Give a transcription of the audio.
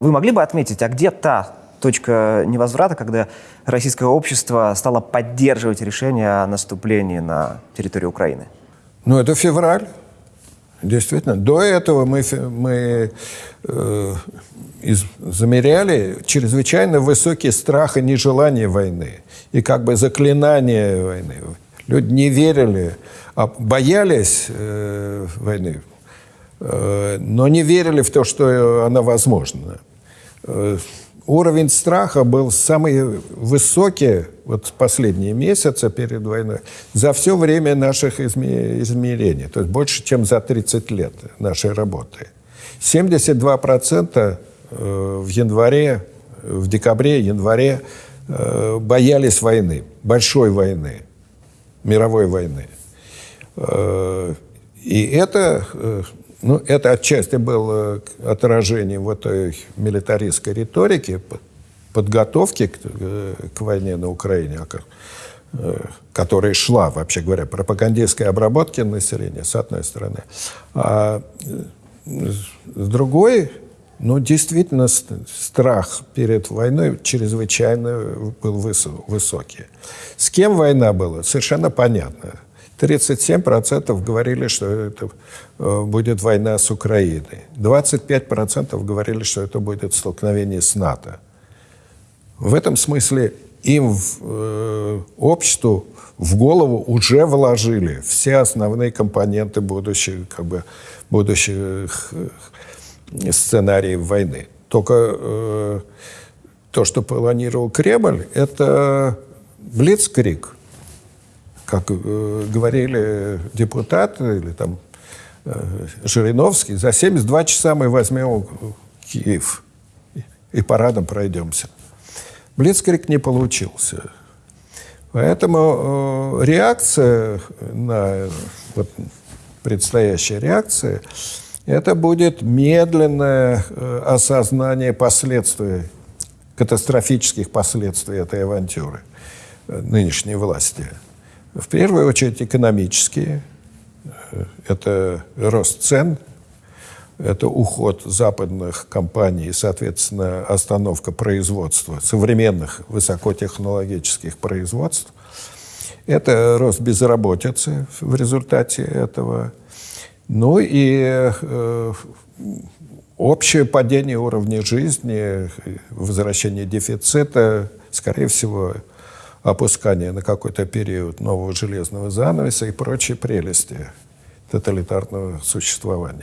Вы могли бы отметить, а где та точка невозврата, когда российское общество стало поддерживать решение о наступлении на территорию Украины? Ну, это февраль. Действительно. До этого мы, мы э, из, замеряли чрезвычайно высокий страх и нежелание войны. И как бы заклинание войны. Люди не верили, а боялись э, войны, но не верили в то, что она возможна. Э, уровень страха был самый высокий вот последние месяцы перед войной за все время наших измерений, то есть больше, чем за 30 лет нашей работы. 72% э, в январе, в декабре, январе э, боялись войны, большой войны, мировой войны. Э, и это ну, это отчасти было отражением вот этой милитаристской риторики, подготовки к, э, к войне на Украине, э, которая шла, вообще говоря, пропагандистской обработки населения, с одной стороны. А э, с другой, ну, действительно, страх перед войной чрезвычайно был высокий. С кем война была, совершенно понятно. 37% говорили, что это э, будет война с Украиной. 25% говорили, что это будет столкновение с НАТО. В этом смысле им, в, э, обществу, в голову уже вложили все основные компоненты будущих, как бы, будущих э, сценариев войны. Только э, то, что планировал Кремль, это блицкрик – как э, говорили депутаты или там э, Жириновский, за 72 часа мы возьмем Киев и парадом пройдемся. Блицкрик не получился. Поэтому э, реакция на вот, предстоящая реакция, это будет медленное э, осознание последствий, катастрофических последствий этой авантюры э, нынешней власти. В первую очередь экономические. Это рост цен, это уход западных компаний, соответственно, остановка производства, современных высокотехнологических производств. Это рост безработицы в результате этого. Ну и э, общее падение уровня жизни, возвращение дефицита, скорее всего, опускание на какой-то период нового железного занавеса и прочие прелести тоталитарного существования.